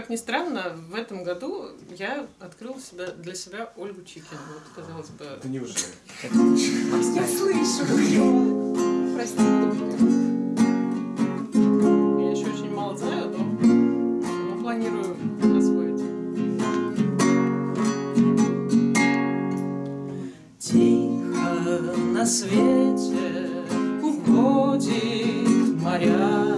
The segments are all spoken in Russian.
как ни странно, в этом году я открыл себя, для себя Ольгу Чикину. Вот, казалось бы... Да неужели? Я слышу! Прости, Я еще очень мало знаю, но, но планирую освоить. Тихо на свете уходит моря.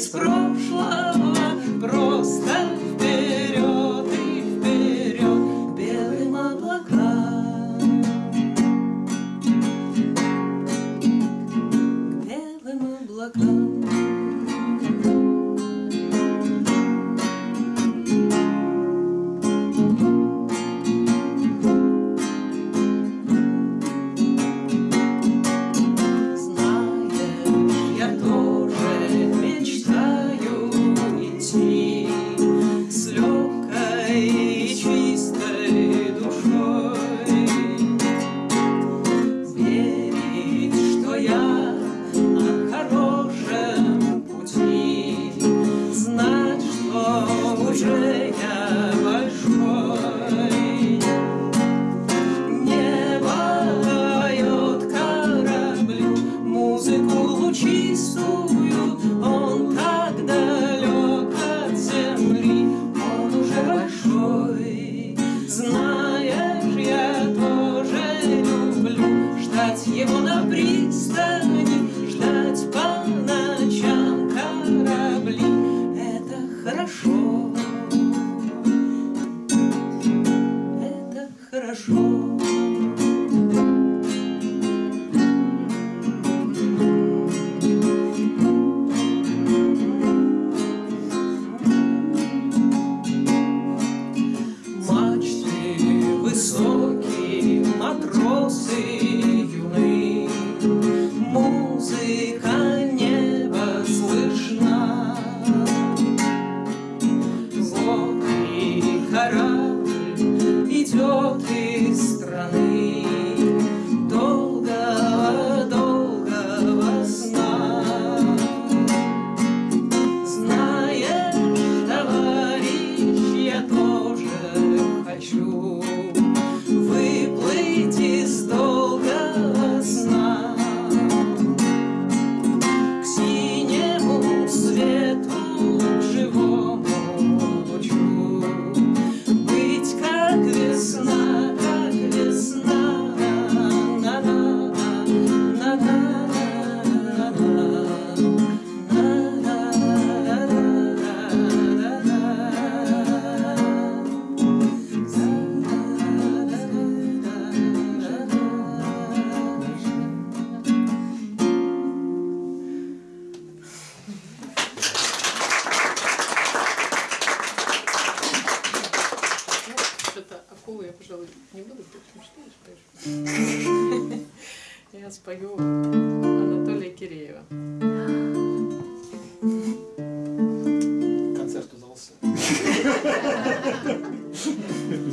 из прошлого.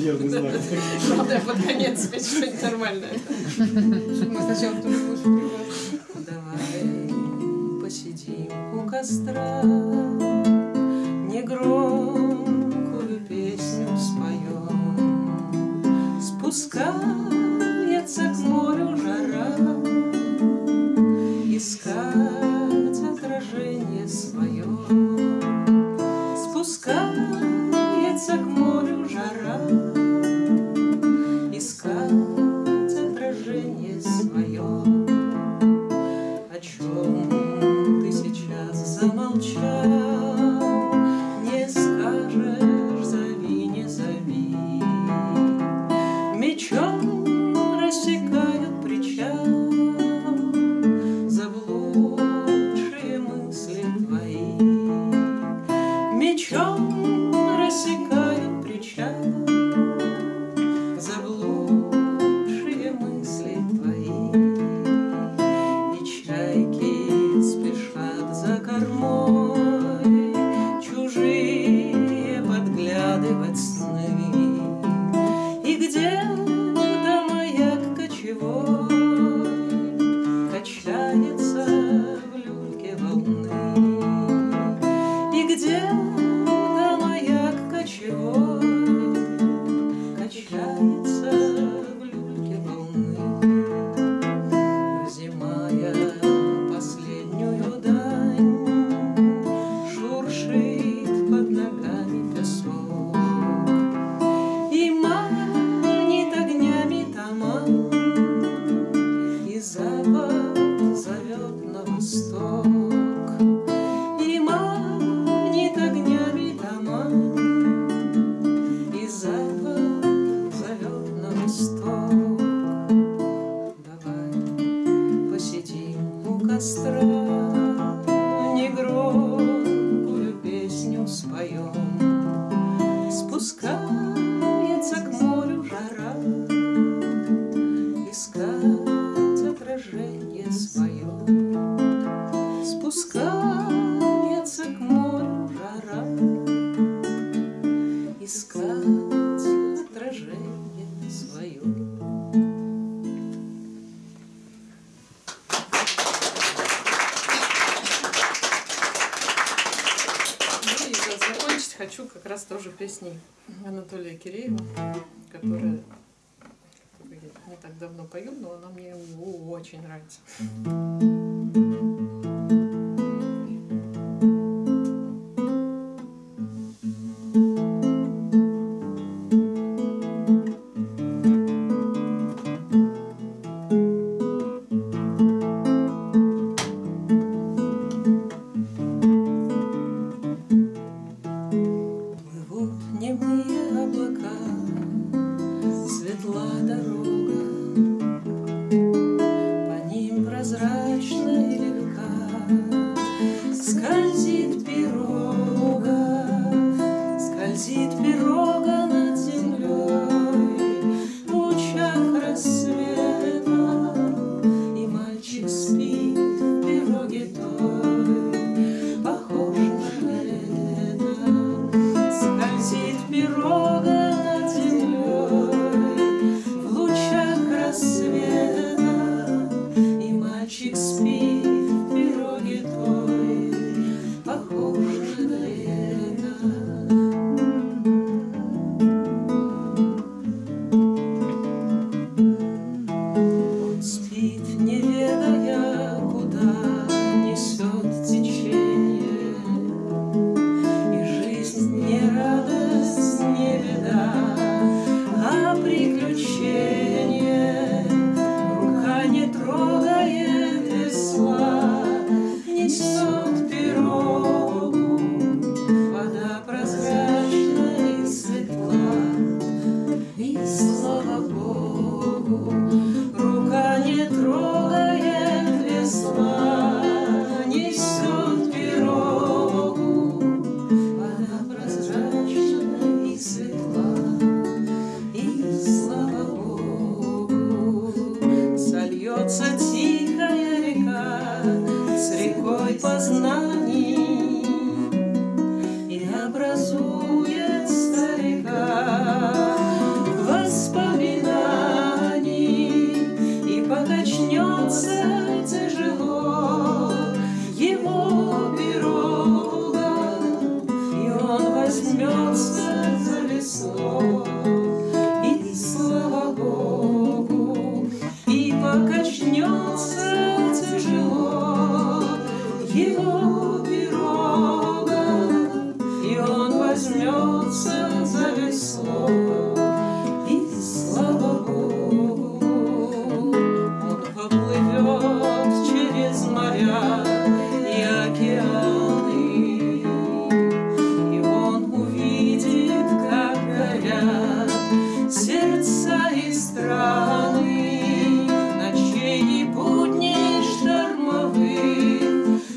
Верный знак. Ну да, под конец себе что-нибудь нормальное. Мы сначала потом мужу Давай посидим у костра, негромкую песню споем. Спускай чем ты сейчас замолчал. through тоже песни Анатолия Киреева, которая не так давно пою, но она мне очень нравится.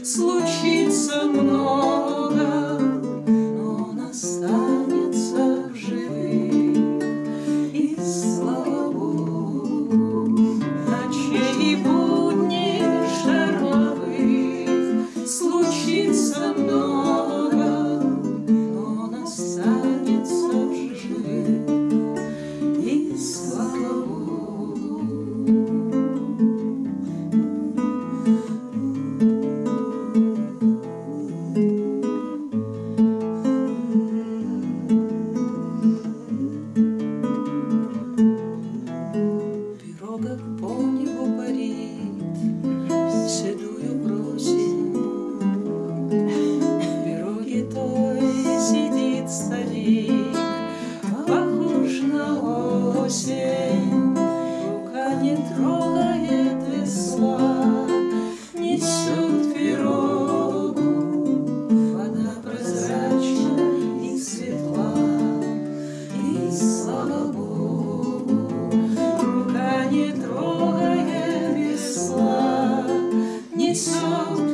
случится мной. Рука не трогая весла, несет